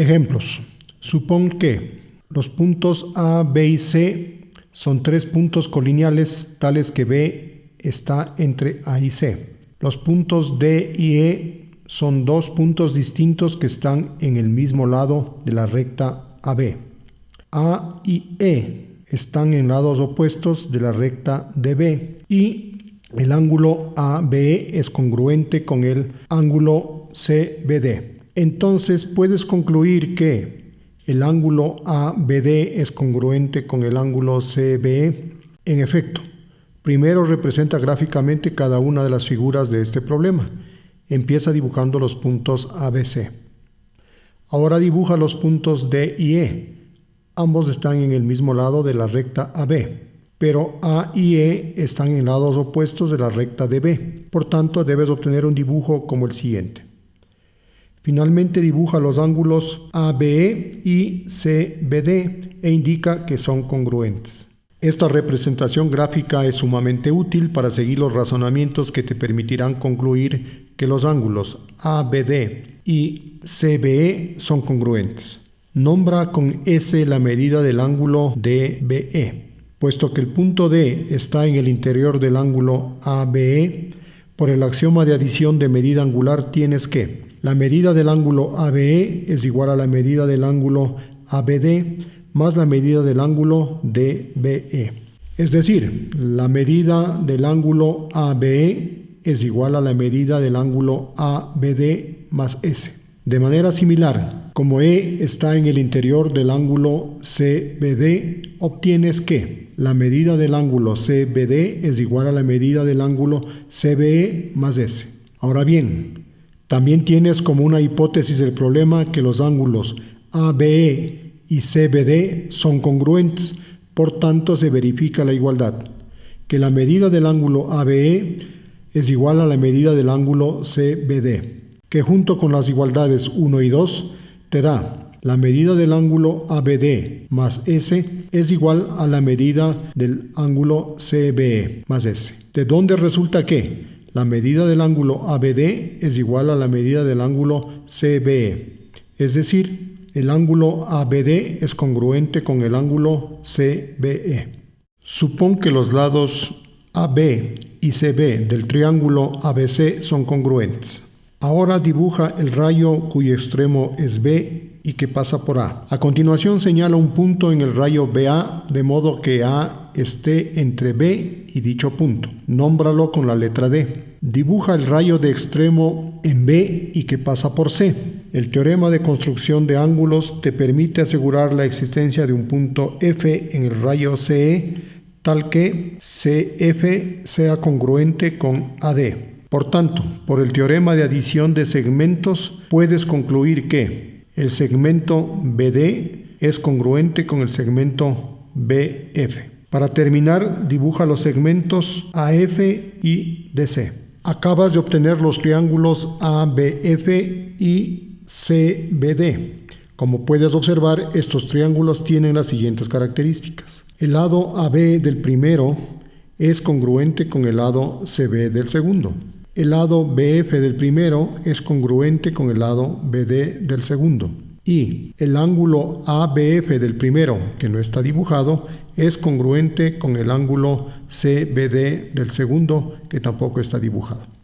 Ejemplos. Supón que los puntos A, B y C son tres puntos colineales tales que B está entre A y C. Los puntos D y E son dos puntos distintos que están en el mismo lado de la recta AB. A y E están en lados opuestos de la recta DB y el ángulo ABE es congruente con el ángulo CBD. Entonces puedes concluir que el ángulo ABD es congruente con el ángulo CBE. En efecto, primero representa gráficamente cada una de las figuras de este problema. Empieza dibujando los puntos ABC. Ahora dibuja los puntos D y E. Ambos están en el mismo lado de la recta AB, pero A y E están en lados opuestos de la recta DB. Por tanto, debes obtener un dibujo como el siguiente. Finalmente dibuja los ángulos ABE y CBD e indica que son congruentes. Esta representación gráfica es sumamente útil para seguir los razonamientos que te permitirán concluir que los ángulos ABD y CBE son congruentes. Nombra con S la medida del ángulo DBE. Puesto que el punto D está en el interior del ángulo ABE, por el axioma de adición de medida angular tienes que la medida del ángulo ABE es igual a la medida del ángulo ABD más la medida del ángulo DBE. Es decir, la medida del ángulo ABE es igual a la medida del ángulo ABD más S. De manera similar, como E está en el interior del ángulo CBD, obtienes que la medida del ángulo CBD es igual a la medida del ángulo CBE más S. Ahora bien, también tienes como una hipótesis el problema que los ángulos ABE y CBD son congruentes, por tanto se verifica la igualdad, que la medida del ángulo ABE es igual a la medida del ángulo CBD, que junto con las igualdades 1 y 2 te da la medida del ángulo ABD más S es igual a la medida del ángulo CBE más S. ¿De dónde resulta que la medida del ángulo ABD es igual a la medida del ángulo CBE, es decir, el ángulo ABD es congruente con el ángulo CBE. Supón que los lados AB y CB del triángulo ABC son congruentes. Ahora dibuja el rayo cuyo extremo es B y que pasa por A. A continuación señala un punto en el rayo BA de modo que Esté entre B y dicho punto. Nómbralo con la letra D. Dibuja el rayo de extremo en B y que pasa por C. El teorema de construcción de ángulos te permite asegurar la existencia de un punto F en el rayo CE tal que CF sea congruente con AD. Por tanto, por el teorema de adición de segmentos, puedes concluir que el segmento BD es congruente con el segmento BF. Para terminar, dibuja los segmentos AF y DC. Acabas de obtener los triángulos ABF y CBD. Como puedes observar, estos triángulos tienen las siguientes características. El lado AB del primero es congruente con el lado CB del segundo. El lado BF del primero es congruente con el lado BD del segundo y el ángulo ABF del primero, que no está dibujado, es congruente con el ángulo CBD del segundo, que tampoco está dibujado.